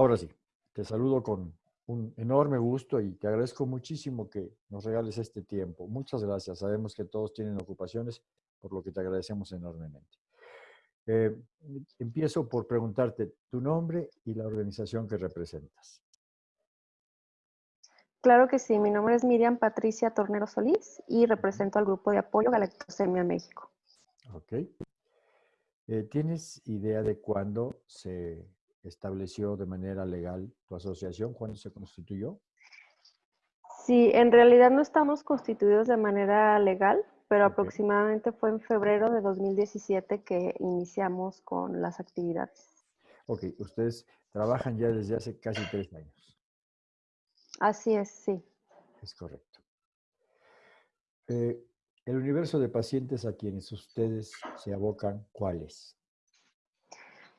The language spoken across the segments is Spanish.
Ahora sí, te saludo con un enorme gusto y te agradezco muchísimo que nos regales este tiempo. Muchas gracias. Sabemos que todos tienen ocupaciones, por lo que te agradecemos enormemente. Eh, empiezo por preguntarte tu nombre y la organización que representas. Claro que sí, mi nombre es Miriam Patricia Tornero Solís y represento al grupo de apoyo Galactosemia México. Ok. Eh, ¿Tienes idea de cuándo se estableció de manera legal tu asociación? ¿Cuándo se constituyó? Sí, en realidad no estamos constituidos de manera legal, pero aproximadamente fue en febrero de 2017 que iniciamos con las actividades. Ok, ustedes trabajan ya desde hace casi tres años. Así es, sí. Es correcto. Eh, el universo de pacientes a quienes ustedes se abocan, ¿cuál es?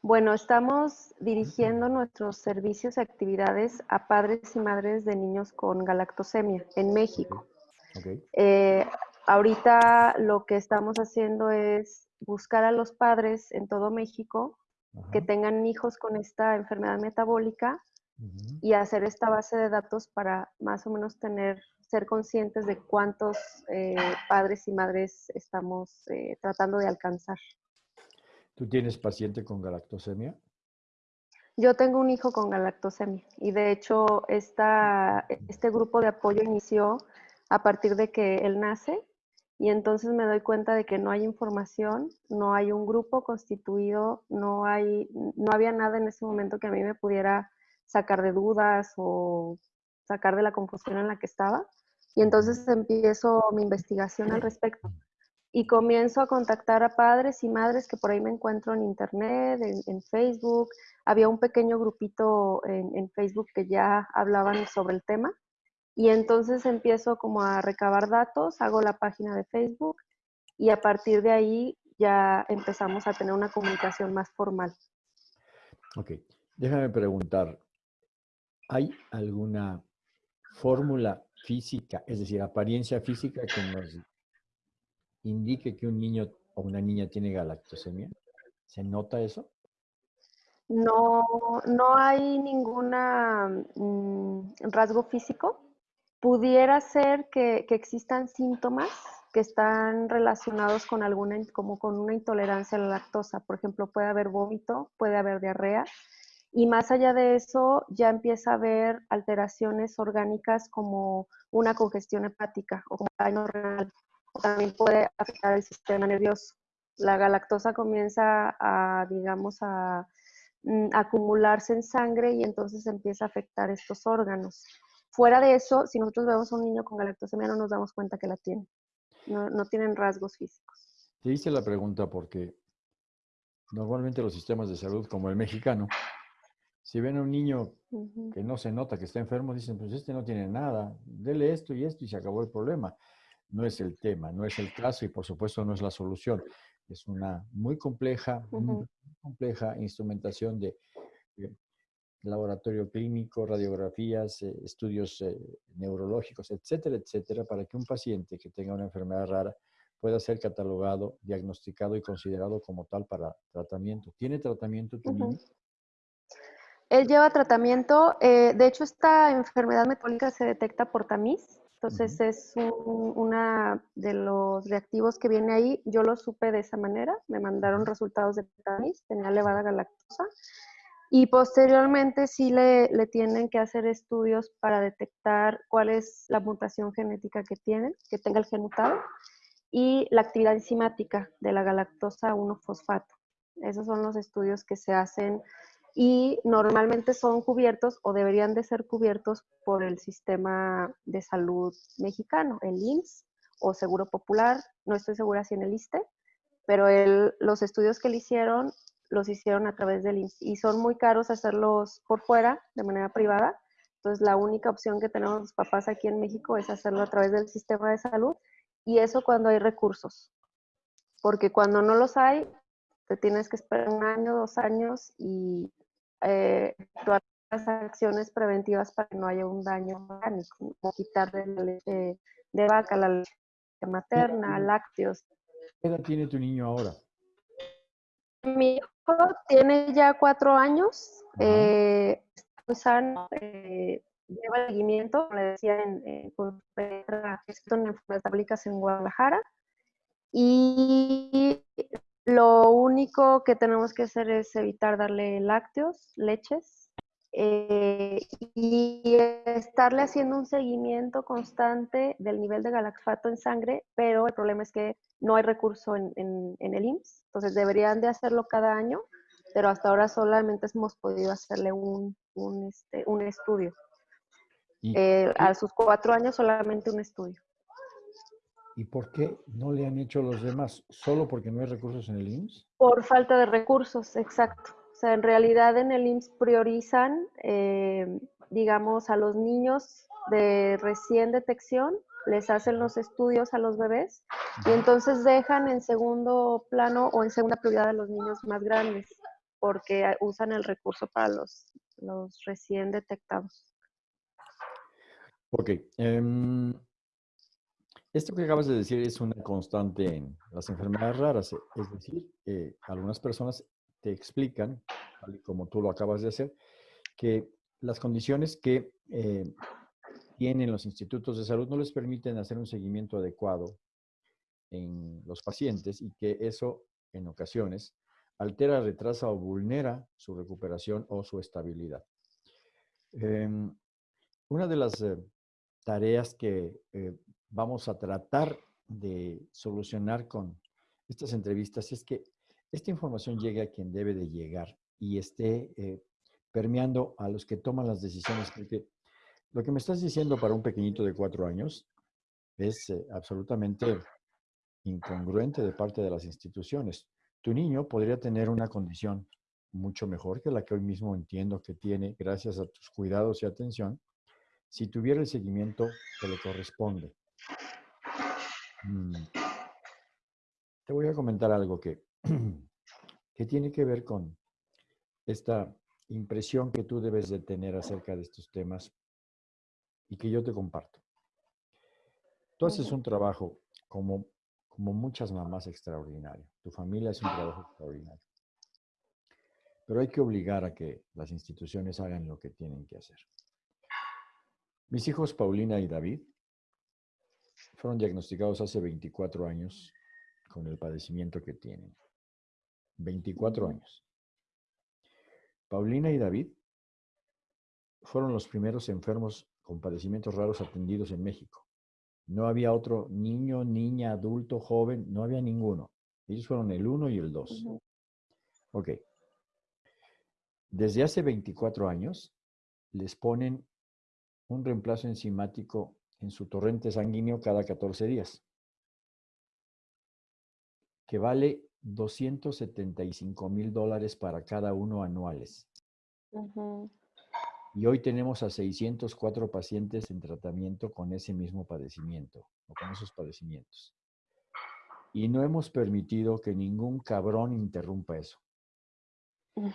Bueno, estamos dirigiendo nuestros servicios y actividades a padres y madres de niños con galactosemia en México. Eh, ahorita lo que estamos haciendo es buscar a los padres en todo México que tengan hijos con esta enfermedad metabólica y hacer esta base de datos para más o menos tener, ser conscientes de cuántos eh, padres y madres estamos eh, tratando de alcanzar. ¿Tú tienes paciente con galactosemia? Yo tengo un hijo con galactosemia y de hecho esta, este grupo de apoyo inició a partir de que él nace y entonces me doy cuenta de que no hay información, no hay un grupo constituido, no, hay, no había nada en ese momento que a mí me pudiera sacar de dudas o sacar de la confusión en la que estaba. Y entonces empiezo mi investigación al respecto y comienzo a contactar a padres y madres que por ahí me encuentro en internet, en, Facebook. Había un pequeño grupito en, Facebook que ya hablaban sobre el tema y entonces empiezo como a recabar datos, hago la página de Facebook y a partir de ahí ya empezamos a tener una comunicación más formal. Ok, déjame preguntar, ¿hay alguna fórmula física, es decir, apariencia física que nos indique que un niño o una niña tiene galactosemia? ¿Se nota eso? No, no hay ningún mm, rasgo físico. Pudiera ser que, existan síntomas que están relacionados con alguna, como con una intolerancia a la lactosa. Por ejemplo, puede haber vómito, puede haber diarrea. Y más allá de eso, ya empieza a haber alteraciones orgánicas como una congestión hepática o como daño renal también puede afectar el sistema nervioso. La galactosa comienza a, digamos, a, mm, acumularse en sangre y entonces empieza a afectar estos órganos. Fuera de eso, si nosotros vemos a un niño con galactosemia, no nos damos cuenta que la tiene. No, no tienen rasgos físicos. Te hice la pregunta porque normalmente los sistemas de salud, como el mexicano, si ven a un niño que no se nota que está enfermo, dicen, pues este no tiene nada, dele esto y esto y se acabó el problema no es el tema, no es el caso y por supuesto no es la solución. Es una muy compleja, muy compleja instrumentación de, laboratorio clínico, radiografías, eh, estudios eh, neurológicos, etcétera, etcétera, para que un paciente que tenga una enfermedad rara pueda ser catalogado, diagnosticado y considerado como tal para tratamiento. ¿Tiene tratamiento tu niño? Él lleva tratamiento. Eh, de hecho, esta enfermedad metabólica se detecta por tamiz. Entonces es una de los reactivos que viene ahí. Yo lo supe de esa manera. Me mandaron resultados de tamiz, tenía elevada galactosa. Y posteriormente sí le, le, tienen que hacer estudios para detectar cuál es la mutación genética que tiene, que tenga el genotado, y la actividad enzimática de la galactosa 1-fosfato. Esos son los estudios que se hacen y normalmente son cubiertos o deberían de ser cubiertos por el sistema de salud mexicano, el IMSS o Seguro Popular, no estoy segura si en el ISTE, pero los estudios que le hicieron los hicieron a través del IMSS y son muy caros hacerlos por fuera, de manera privada. Entonces la única opción que tenemos los papás aquí en México es hacerlo a través del sistema de salud y eso cuando hay recursos, porque cuando no los hay, te tienes que esperar un año, dos años y eh, todas las acciones preventivas para que no haya un daño orgánico, como quitar de la leche de vaca, la leche materna, lácteos. ¿Qué edad tiene tu niño ahora? Mi hijo tiene ya cuatro años, eh, sano, eh, lleva seguimiento, como le decía, en, en, en enfermedades metabólicas en Guadalajara. Y lo único que tenemos que hacer es evitar darle lácteos, leches, eh, y estarle haciendo un seguimiento constante del nivel de galaxfato en sangre, pero el problema es que no hay recurso en, el IMSS, entonces deberían de hacerlo cada año, pero hasta ahora solamente hemos podido hacerle un, un, este, estudio. Eh, a sus cuatro años solamente un estudio. ¿Y por qué no le han hecho los demás? ¿Solo porque no hay recursos en el IMSS? Por falta de recursos, exacto. O sea, en realidad en el IMSS priorizan, eh, digamos, a los niños de recién detección, les hacen los estudios a los bebés y entonces dejan en segundo plano o en segunda prioridad a los niños más grandes porque usan el recurso para los, los recién detectados. Ok. Em, esto que acabas de decir es una constante en las enfermedades raras, es decir, eh, algunas personas te explican, como tú lo acabas de hacer, que las condiciones que eh, tienen los institutos de salud no les permiten hacer un seguimiento adecuado en los pacientes y que eso en ocasiones altera, retrasa o vulnera su recuperación o su estabilidad. Em, una de las eh, tareas que vamos a tratar de solucionar con estas entrevistas es que esta información llegue a quien debe de llegar y esté eh, permeando a los que toman las decisiones. Porque lo que me estás diciendo para un pequeñito de cuatro años es eh, absolutamente incongruente de parte de las instituciones. Tu niño podría tener una condición mucho mejor que la que hoy mismo entiendo que tiene gracias a tus cuidados y atención, si tuviera el seguimiento que le corresponde. Mm. Te voy a comentar algo que, que tiene que ver con esta impresión que tú debes de tener acerca de estos temas y que yo te comparto. Tú haces un trabajo como, como muchas mamás extraordinario. Tu familia es un trabajo extraordinario. Pero hay que obligar a que las instituciones hagan lo que tienen que hacer. Mis hijos Paulina y David fueron diagnosticados hace 24 años con el padecimiento que tienen. 24 años. Paulina y David fueron los primeros enfermos con padecimientos raros atendidos en México. No había otro niño, niña, adulto, joven, no había ninguno. Ellos fueron el 1 y el 2. Ok. Desde hace 24 años les ponen un reemplazo enzimático en su torrente sanguíneo cada 14 días, que vale 275 mil dólares para cada uno anuales. Y hoy tenemos a 604 pacientes en tratamiento con ese mismo padecimiento o con esos padecimientos. Y no hemos permitido que ningún cabrón interrumpa eso.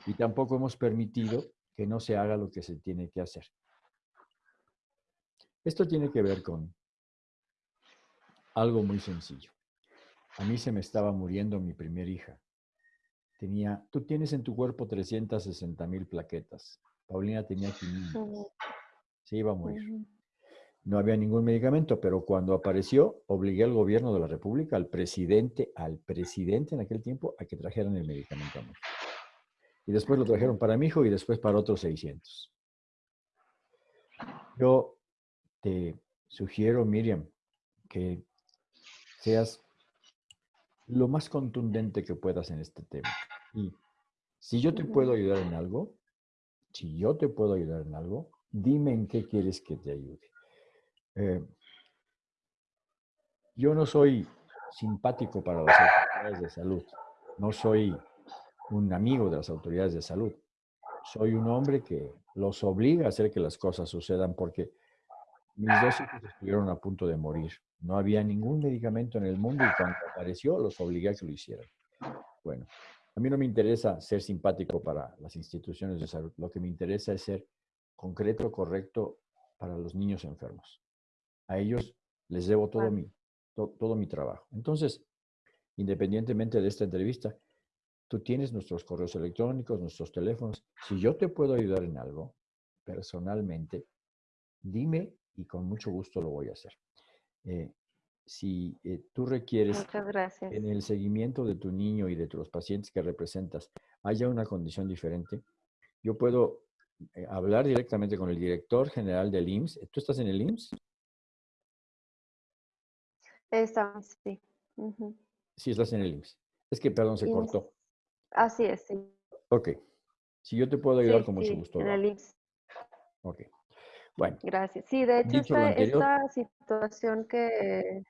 Y tampoco hemos permitido que no se haga lo que se tiene que hacer. Esto tiene que ver con algo muy sencillo. A mí se me estaba muriendo mi primera hija. Tenía, tú tienes en tu cuerpo 360 mil plaquetas. Paulina tenía 500. Se iba a morir. No había ningún medicamento, pero cuando apareció, obligué al gobierno de la República, al presidente, al presidente en aquel tiempo, a que trajeran el medicamento a México. Y después lo trajeron para mi hijo y después para otros 600. Yo te sugiero, Miriam, que seas lo más contundente que puedas en este tema. Y si yo te puedo ayudar en algo, si yo te puedo ayudar en algo, dime en qué quieres que te ayude. Eh, yo no soy simpático para las autoridades de salud. No soy un amigo de las autoridades de salud. Soy un hombre que los obliga a hacer que las cosas sucedan porque mis dos hijos estuvieron a punto de morir. No había ningún medicamento en el mundo y cuando apareció los obligué a que lo hicieran. Bueno, a mí no me interesa ser simpático para las instituciones de salud. Lo que me interesa es ser concreto, correcto para los niños enfermos. A ellos les debo todo mi, todo mi trabajo. Entonces, independientemente de esta entrevista, tú tienes nuestros correos electrónicos, nuestros teléfonos. Si yo te puedo ayudar en algo, personalmente, dime y con mucho gusto lo voy a hacer. Eh, si eh, tú requieres en el seguimiento de tu niño y de los pacientes que representas haya una condición diferente, yo puedo eh, hablar directamente con el director general del IMSS. ¿Tú estás en el IMSS? Estamos, sí. Sí, estás en el IMSS. Es que, perdón, se cortó. Así es, sí. Ok. Si yo te puedo ayudar, con mucho gusto. En el IMSS. Ok. Bueno. Gracias. Sí, de hecho, esta, esta, situación que,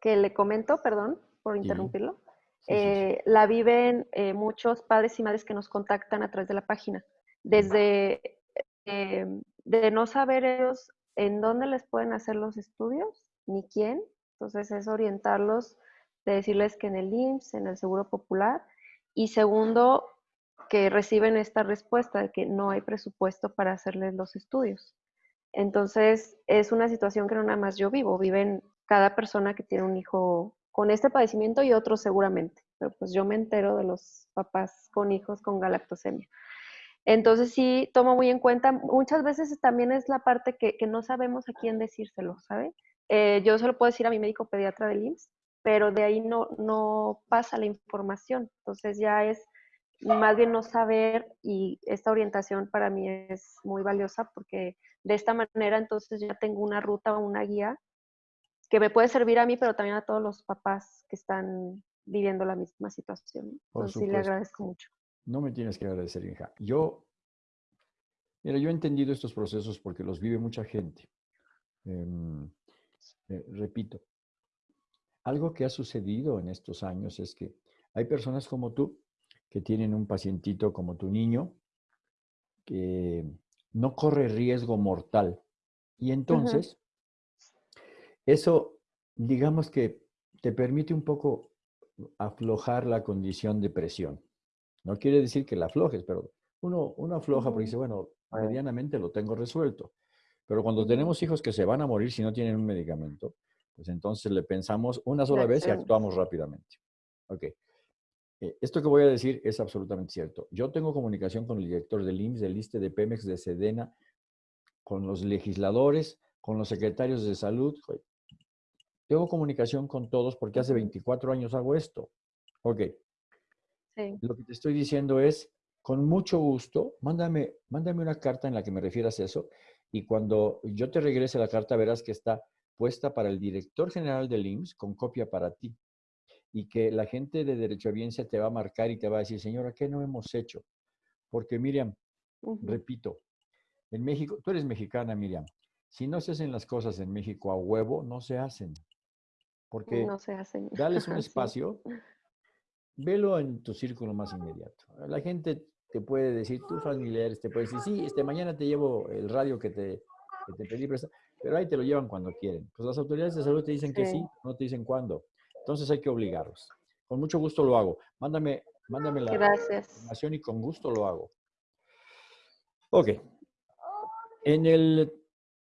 que le comento, perdón por interrumpirlo, eh, la viven eh, muchos padres y madres que nos contactan a través de la página. Desde eh, de no saber ellos en dónde les pueden hacer los estudios, ni quién. Entonces es orientarlos, de decirles que en el IMSS, en el Seguro Popular. Y segundo, que reciben esta respuesta de que no hay presupuesto para hacerles los estudios. Entonces, es una situación que no nada más yo vivo, viven cada persona que tiene un hijo con este padecimiento y otros seguramente, pero pues yo me entero de los papás con hijos con galactosemia. Entonces sí, tomo muy en cuenta, muchas veces también es la parte que, no sabemos a quién decírselo, ¿sabe? Eh, yo se lo puedo decir a mi médico pediatra del IMSS, pero de ahí no, no pasa la información. Entonces ya es más bien no saber y esta orientación para mí es muy valiosa porque de esta manera entonces ya tengo una ruta o una guía que me puede servir a mí, pero también a todos los papás que están viviendo la misma situación. entonces sí le agradezco mucho. No me tienes que agradecer, hija. Yo, mira, yo he entendido estos procesos porque los vive mucha gente. Em, eh, repito, algo que ha sucedido en estos años es que hay personas como tú que tienen un pacientito como tu niño que no corre riesgo mortal. Y entonces, eso, digamos que te permite un poco aflojar la condición de presión. No quiere decir que la aflojes, pero uno, uno afloja porque dice, bueno, medianamente lo tengo resuelto. Pero cuando tenemos hijos que se van a morir si no tienen un medicamento, pues entonces le pensamos una sola vez y actuamos rápidamente. Ok. Eh, esto que voy a decir es absolutamente cierto. Yo tengo comunicación con el director del IMSS, del ISTE, de Pemex, de Sedena, con los legisladores, con los secretarios de salud. Tengo comunicación con todos porque hace 24 años hago esto. Ok. Lo que te estoy diciendo es, con mucho gusto, mándame, mándame una carta en la que me refieras a eso y cuando yo te regrese la carta verás que está puesta para el director general del IMSS con copia para ti y que la gente de derecho a biencia te va a marcar y te va a decir, señora, ¿qué no hemos hecho? Porque Miriam, repito, en México, tú eres mexicana, Miriam, si no se hacen las cosas en México a huevo, no se hacen. Porque no se hacen. dales un espacio, velo en tu círculo más inmediato. La gente te puede decir, tus familiares te pueden decir, sí, este, mañana te llevo el radio que te, que te pedí pero ahí te lo llevan cuando quieren. Pues las autoridades de salud te dicen que sí, no te dicen cuándo. Entonces hay que obligarlos. Con mucho gusto lo hago. Mándame, mándame la información y con gusto lo hago. Ok. En el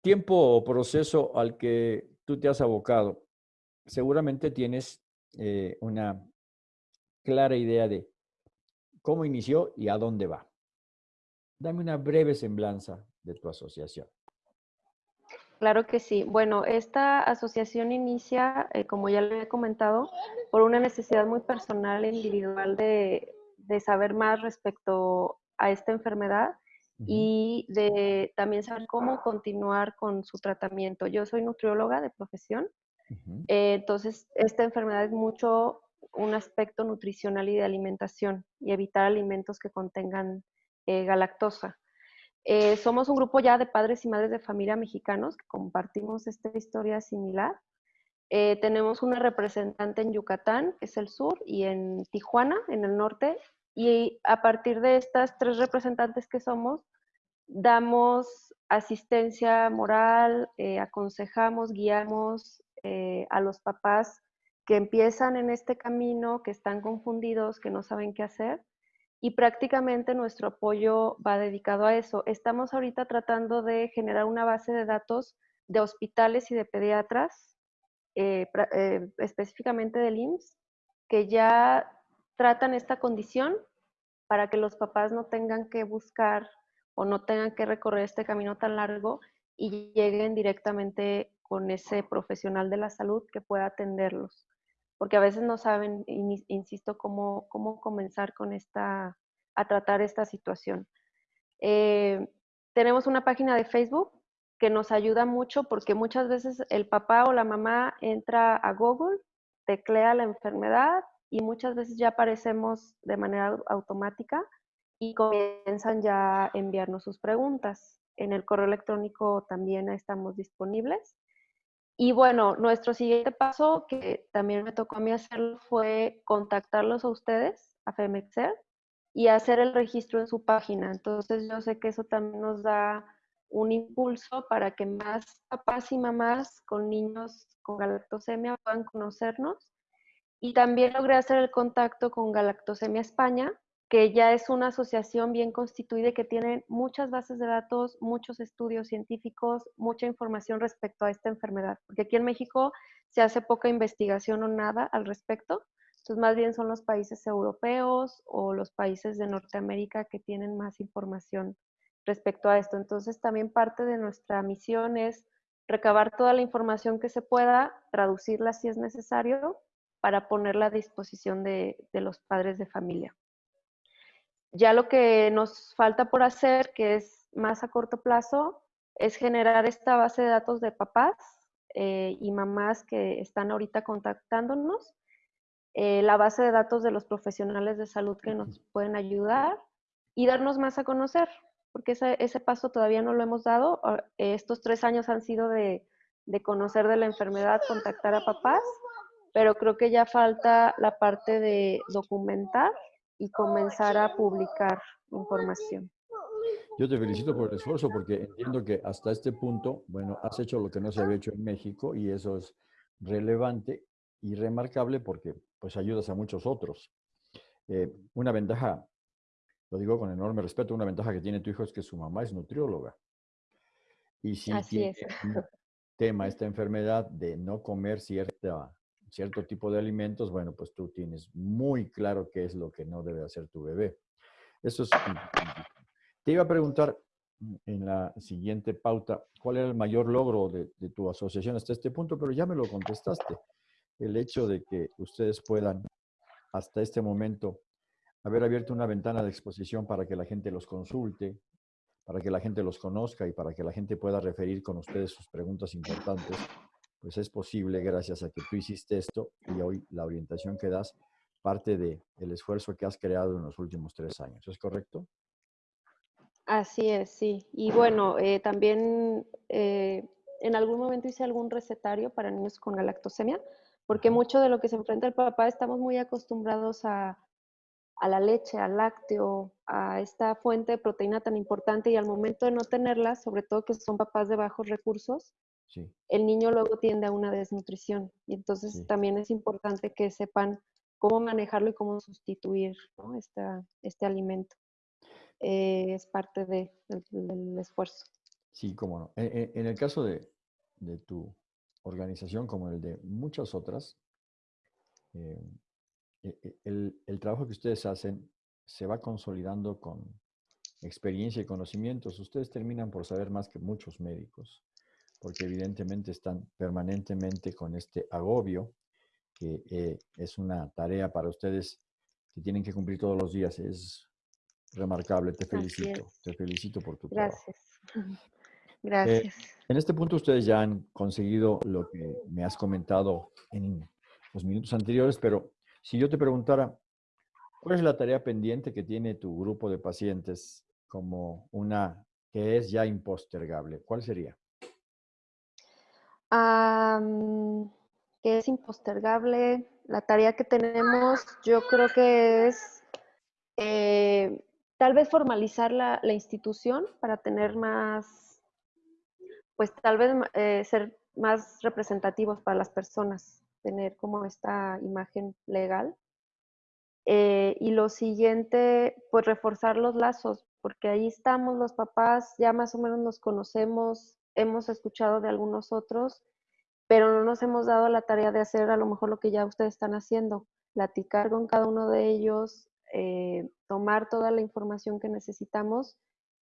tiempo o proceso al que tú te has abocado, seguramente tienes eh, una clara idea de cómo inició y a dónde va. Dame una breve semblanza de tu asociación. Claro que sí. Bueno, esta asociación inicia, eh, como ya le he comentado, por una necesidad muy personal e individual de, saber más respecto a esta enfermedad y de también saber cómo continuar con su tratamiento. Yo soy nutrióloga de profesión, eh, entonces esta enfermedad es mucho un aspecto nutricional y de alimentación y evitar alimentos que contengan eh, galactosa. Eh, somos un grupo ya de padres y madres de familia mexicanos que compartimos esta historia similar. Eh, tenemos una representante en Yucatán, que es el sur, y en Tijuana, en el norte. Y a partir de estas tres representantes que somos, damos asistencia moral, eh, aconsejamos, guiamos a los papás que empiezan en este camino, que están confundidos, que no saben qué hacer y prácticamente nuestro apoyo va dedicado a eso. Estamos ahorita tratando de generar una base de datos de hospitales y de pediatras, eh, eh, específicamente del IMSS, que ya tratan esta condición para que los papás no tengan que buscar o no tengan que recorrer este camino tan largo y lleguen directamente con ese profesional de la salud que pueda atenderlos. Porque a veces no saben, insisto, cómo, cómo comenzar con esta, a tratar esta situación. Eh, tenemos una página de Facebook que nos ayuda mucho porque muchas veces el papá o la mamá entra a Google, teclea la enfermedad y muchas veces ya aparecemos de manera automática y comienzan ya a enviarnos sus preguntas. En el correo electrónico también estamos disponibles. Y bueno, nuestro siguiente paso, que también me tocó a mí hacerlo, fue contactarlos a ustedes, a Femexer, y hacer el registro en su página. Entonces yo sé que eso también nos da un impulso para que más papás y mamás con niños con galactosemia puedan conocernos. Y también logré hacer el contacto con Galactosemia España, que ya es una asociación bien constituida y que tiene muchas bases de datos, muchos estudios científicos, mucha información respecto a esta enfermedad. Porque aquí en México se hace poca investigación o nada al respecto. Entonces, más bien son los países europeos o los países de Norteamérica que tienen más información respecto a esto. Entonces, también parte de nuestra misión es recabar toda la información que se pueda, traducirla si es necesario, para ponerla a disposición de, de los padres de familia. Ya lo que nos falta por hacer, que es más a corto plazo, es generar esta base de datos de papás eh, y mamás que están ahorita contactándonos eh, la base de datos de los profesionales de salud que nos pueden ayudar y darnos más a conocer, porque ese, ese paso todavía no lo hemos dado. Ah, estos tres años han sido de, de conocer de la enfermedad, contactar a papás, pero creo que ya falta la parte de documentar y comenzar a publicar información. Yo te felicito por el esfuerzo porque entiendo que hasta este punto, bueno, has hecho lo que no se había hecho en México y eso es relevante y remarcable porque pues ayudas a muchos otros. Eh, una ventaja, lo digo con enorme respeto, una ventaja que tiene tu hijo es que su mamá es nutrióloga. Y si tiene un tema, esta enfermedad de no comer cierta, cierto tipo de alimentos, bueno, pues tú tienes muy claro qué es lo que no debe hacer tu bebé. Eso es... Te iba a preguntar en la siguiente pauta, ¿cuál era el mayor logro de, de tu asociación hasta este punto? Pero ya me lo contestaste el hecho de que ustedes puedan hasta este momento haber abierto una ventana de exposición para que la gente los consulte, para que la gente los conozca y para que la gente pueda referir con ustedes sus preguntas importantes, pues es posible gracias a que tú hiciste esto y hoy la orientación que das parte del el esfuerzo que has creado en los últimos tres años. ¿Es correcto? Así es, sí. Y bueno, eh, también eh, en algún momento hice algún recetario para niños con galactosemia, porque mucho de lo que se enfrenta el papá estamos muy acostumbrados a, la leche, al lácteo, a esta fuente de proteína tan importante y al momento de no tenerla, sobre todo que son papás de bajos recursos, el niño luego tiende a una desnutrición y entonces también es importante que sepan cómo manejarlo y cómo sustituir este alimento. Eh, es parte del esfuerzo. Sí, cómo no. En, el caso de, de tu organización como el de muchas otras, eh, e, e, el, trabajo que ustedes hacen se va consolidando con experiencia y conocimientos. Ustedes terminan por saber más que muchos médicos, porque evidentemente están permanentemente con este agobio, que eh, es una tarea para ustedes que tienen que cumplir todos los días. Es remarcable, te felicito, te felicito por tu trabajo. Gracias. Gracias. Eh, en este punto ustedes ya han conseguido lo que me has comentado en los minutos anteriores, pero si yo te preguntara, ¿cuál es la tarea pendiente que tiene tu grupo de pacientes como una que es ya impostergable? ¿Cuál sería? Que es impostergable. La tarea que tenemos, yo creo que es eh, tal vez formalizar la, la institución para tener más pues tal vez eh, ser más representativos para las personas, tener como esta imagen legal. Eh, y lo siguiente, pues reforzar los lazos, porque ahí estamos los papás, ya más o menos nos conocemos, hemos escuchado de algunos otros, pero no nos hemos dado la tarea de hacer a lo mejor lo que ya ustedes están haciendo, platicar con cada uno de ellos, eh, tomar toda la información que necesitamos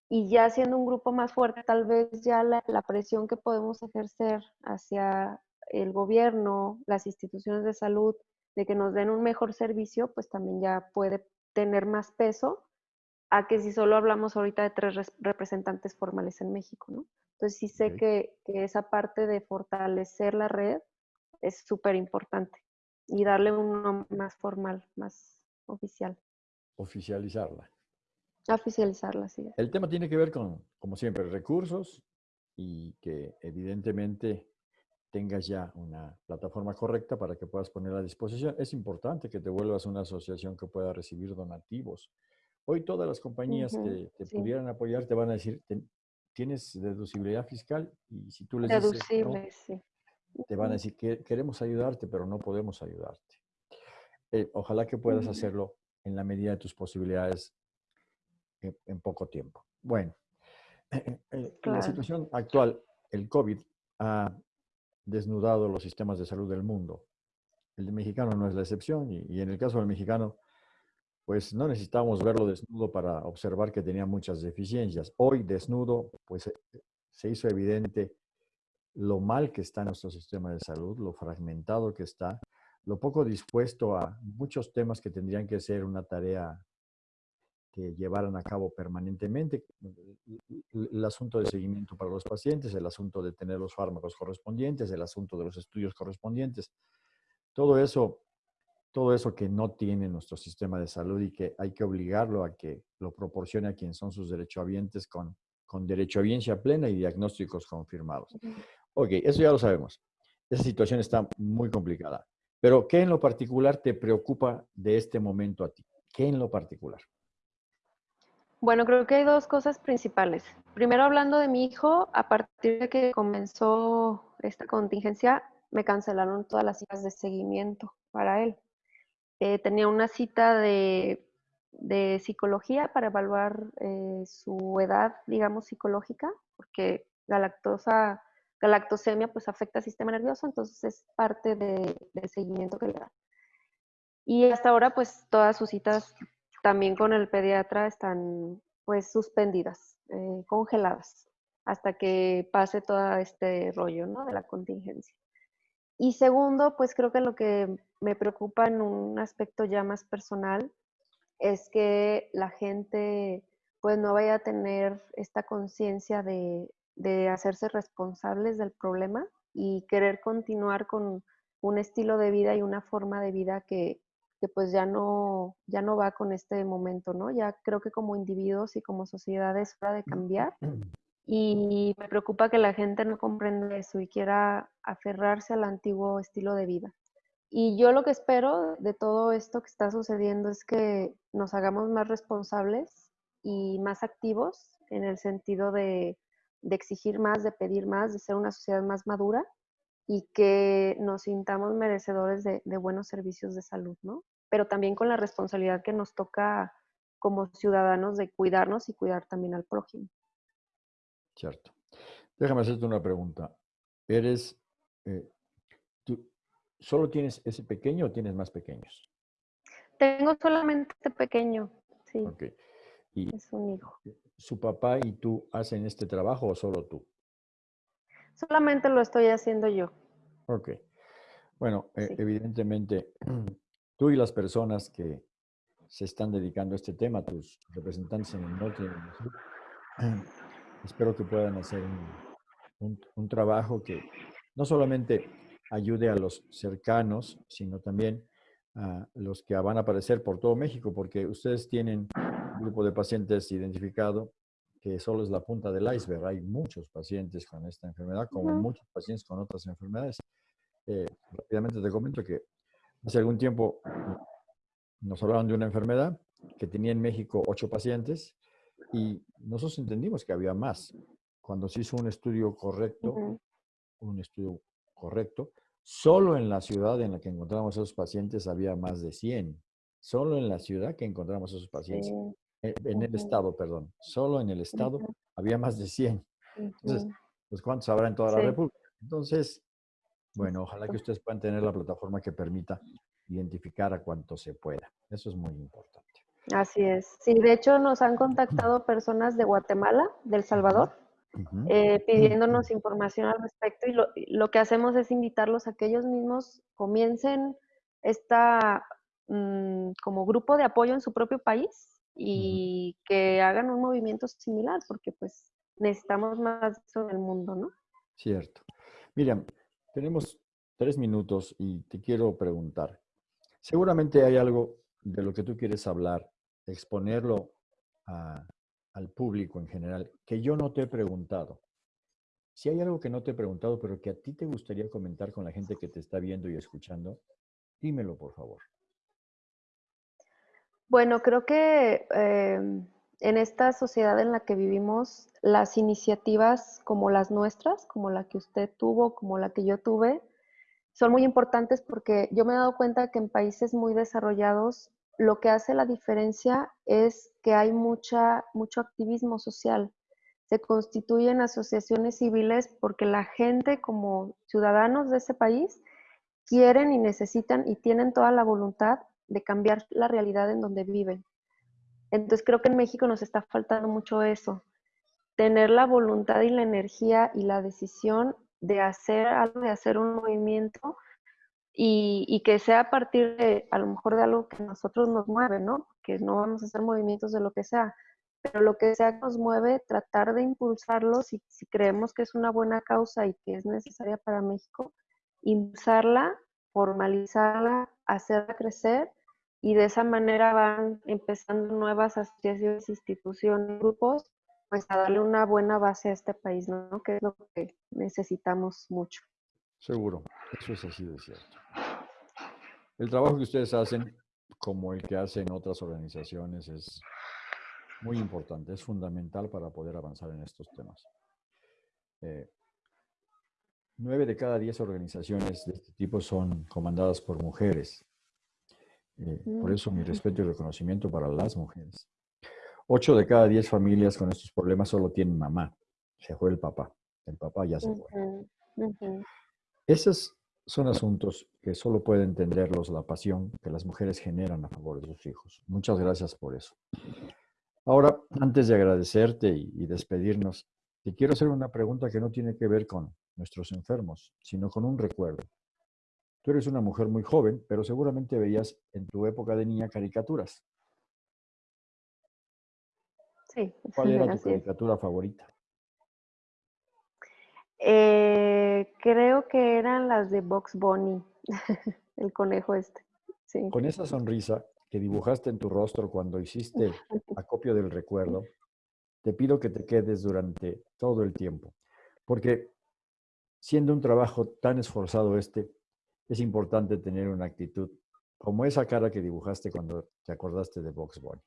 y ya siendo un grupo más fuerte, tal vez ya la, la, presión que podemos ejercer hacia el gobierno, las instituciones de salud, de que nos den un mejor servicio, pues también ya puede tener más peso a que si solo hablamos ahorita de tres representantes formales en México, ¿no? Entonces sí sé que, que, esa parte de fortalecer la red es súper importante y darle un nombre más formal, más oficial. Oficializarla. Oficializarla, sí. El tema tiene que ver con, como siempre, recursos y que evidentemente tengas ya una plataforma correcta para que puedas poner a disposición. Es importante que te vuelvas una asociación que pueda recibir donativos. Hoy todas las compañías que te pudieran apoyar te van a decir, tienes deducibilidad fiscal y si tú les Deducible, sí. te van a decir que queremos ayudarte, pero no podemos ayudarte. Eh, ojalá que puedas hacerlo en la medida de tus posibilidades en, poco tiempo. Bueno, en la situación actual, el COVID ha desnudado los sistemas de salud del mundo. El mexicano no es la excepción y, y en el caso del mexicano, pues no necesitábamos verlo desnudo para observar que tenía muchas deficiencias. Hoy desnudo, pues eh, se hizo evidente lo mal que está nuestro sistema de salud, lo fragmentado que está, lo poco dispuesto a muchos temas que tendrían que ser una tarea que llevaran a cabo permanentemente, el asunto de seguimiento para los pacientes, el asunto de tener los fármacos correspondientes, el asunto de los estudios correspondientes. Todo eso, todo eso que no tiene nuestro sistema de salud y que hay que obligarlo a que lo proporcione a quienes son sus derechohabientes con, con derechohabiencia plena y diagnósticos confirmados. Ok, eso ya lo sabemos. Esa situación está muy complicada. Pero, ¿qué en lo particular te preocupa de este momento a ti? ¿Qué en lo particular? Bueno, creo que hay dos cosas principales. Primero, hablando de mi hijo, a partir de que comenzó esta contingencia, me cancelaron todas las citas de seguimiento para él. Eh, tenía una cita de, psicología para evaluar eh, su edad, digamos, psicológica, porque la lactosa, la lactosemia pues afecta al sistema nervioso, entonces es parte del de seguimiento que le da. Y hasta ahora pues todas sus citas también con el pediatra están pues suspendidas, eh, congeladas, hasta que pase todo este rollo ¿no? de la contingencia. Y segundo, pues creo que lo que me preocupa en un aspecto ya más personal es que la gente pues no vaya a tener esta conciencia de, de hacerse responsables del problema y querer continuar con un estilo de vida y una forma de vida que, que pues ya no, ya no va con este momento, ¿no? Ya creo que como individuos y como sociedad es hora de cambiar y me preocupa que la gente no comprenda eso y quiera aferrarse al antiguo estilo de vida. Y yo lo que espero de todo esto que está sucediendo es que nos hagamos más responsables y más activos en el sentido de, exigir más, de pedir más, de ser una sociedad más madura y que nos sintamos merecedores de, buenos servicios de salud, ¿no? Pero también con la responsabilidad que nos toca como ciudadanos de cuidarnos y cuidar también al prójimo. Cierto. Déjame hacerte una pregunta. ¿Eres, eh, solo tienes ese pequeño o tienes más pequeños? Tengo solamente este pequeño, sí. Ok. ¿Y es un hijo. ¿Su papá y tú hacen este trabajo o solo tú? Solamente lo estoy haciendo yo. Ok. Bueno, e evidentemente, tú y las personas que se están dedicando a este tema, tus representantes en el norte y en el sur, espero que puedan hacer un, trabajo que no solamente ayude a los cercanos, sino también a los que van a aparecer por todo México, porque ustedes tienen un grupo de pacientes identificado que solo es la punta del iceberg. Hay muchos pacientes con esta enfermedad, como muchos pacientes con otras enfermedades. Eh, rápidamente te comento que hace algún tiempo nos hablaron de una enfermedad que tenía en México ocho pacientes y nosotros entendimos que había más. Cuando se hizo un estudio correcto, un estudio correcto, solo en la ciudad en la que encontramos a esos pacientes había más de 100. Solo en la ciudad que encontramos a esos pacientes. Eh, en el estado, perdón, solo en el estado había más de 100. Entonces, pues ¿cuántos habrá en toda la República? Entonces, bueno, ojalá que ustedes puedan tener la plataforma que permita identificar a cuánto se pueda. Eso es muy importante. Así es. Sí, de hecho nos han contactado personas de Guatemala, del Salvador, eh, pidiéndonos información al respecto y lo, que hacemos es invitarlos a que ellos mismos comiencen esta mm, como grupo de apoyo en su propio país y que hagan un movimiento similar, porque pues necesitamos más eso en el mundo, ¿no? Cierto. Miriam, tenemos tres minutos y te quiero preguntar. Seguramente hay algo de lo que tú quieres hablar, exponerlo al público en general, que yo no te he preguntado. Si hay algo que no te he preguntado, pero que a ti te gustaría comentar con la gente que te está viendo y escuchando, dímelo, por favor. Bueno, creo que em, en esta sociedad en la que vivimos, las iniciativas como las nuestras, como la que usted tuvo, como la que yo tuve, son muy importantes porque yo me he dado cuenta que en países muy desarrollados lo que hace la diferencia es que hay mucha, mucho activismo social. Se constituyen asociaciones civiles porque la gente como ciudadanos de ese país quieren y necesitan y tienen toda la voluntad de cambiar la realidad en donde viven. Entonces creo que en México nos está faltando mucho eso, tener la voluntad y la energía y la decisión de hacer algo, de hacer un movimiento y, que sea a partir de, a lo mejor de algo que nosotros nos mueve, ¿no? Que no vamos a hacer movimientos de lo que sea, pero lo que sea que nos mueve, tratar de impulsarlos y si creemos que es una buena causa y que es necesaria para México, impulsarla, formalizarla, hacerla crecer y de esa manera van empezando nuevas asociaciones, instituciones, grupos, pues a darle una buena base a este país, ¿no? Que es lo que necesitamos mucho. Seguro, eso es así de cierto. El trabajo que ustedes hacen, como el que hacen otras organizaciones, es muy importante, es fundamental para poder avanzar en estos temas. Eh, nueve de cada diez organizaciones de este tipo son comandadas por mujeres. Eh, por mm. eso mi respeto y reconocimiento para las mujeres. Ocho de cada diez familias con estos problemas solo tienen mamá. Se fue el papá. El papá ya se fue. Esos son asuntos que solo pueden entenderlos la pasión que las mujeres generan a favor de sus hijos. Muchas gracias por eso. Ahora, antes de agradecerte y despedirnos, te quiero hacer una pregunta que no tiene que ver con nuestros enfermos, sino con un recuerdo. Tú eres una mujer muy joven, pero seguramente veías en tu época de niña caricaturas. Sí. ¿Cuál era tu caricatura favorita? Eh, creo que eran las de Box Bunny, el conejo este. Sí. Con esa sonrisa que dibujaste en tu rostro cuando hiciste acopio del recuerdo, te pido que te quedes durante todo el tiempo, porque siendo un trabajo tan esforzado este, es importante tener una actitud como esa cara que dibujaste cuando te acordaste de Box Bunny.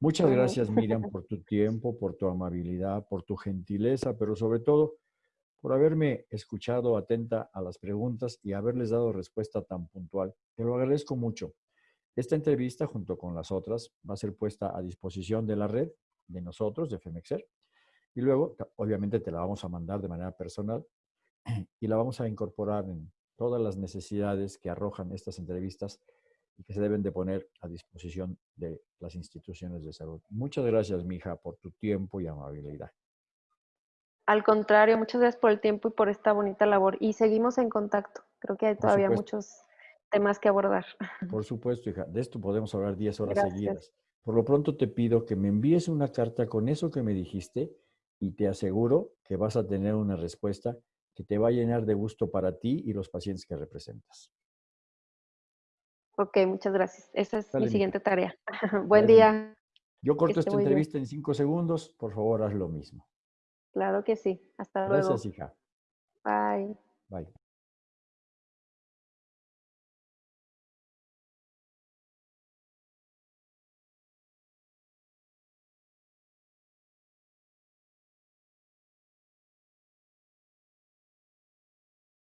Muchas gracias, Miriam, por tu tiempo, por tu amabilidad, por tu gentileza, pero sobre todo por haberme escuchado atenta a las preguntas y haberles dado respuesta tan puntual. Te lo agradezco mucho. Esta entrevista, junto con las otras, va a ser puesta a disposición de la red, de nosotros, de FEMEXER, y luego, obviamente, te la vamos a mandar de manera personal y la vamos a incorporar en todas las necesidades que arrojan estas entrevistas y que se deben de poner a disposición de las instituciones de salud. Muchas gracias, mija, por tu tiempo y amabilidad. Al contrario, muchas gracias por el tiempo y por esta bonita labor. Y seguimos en contacto. Creo que hay todavía muchos temas que abordar. Por supuesto, hija. De esto podemos hablar 10 horas seguidas. Por lo pronto te pido que me envíes una carta con eso que me dijiste y te aseguro que vas a tener una respuesta que te va a llenar de gusto para ti y los pacientes que representas. Ok, muchas gracias. Esa es mi siguiente tarea. Buen día. Yo corto esta entrevista en cinco segundos. Por favor, haz lo mismo. Claro que sí. Hasta luego. Gracias, hija. Bye. Bye.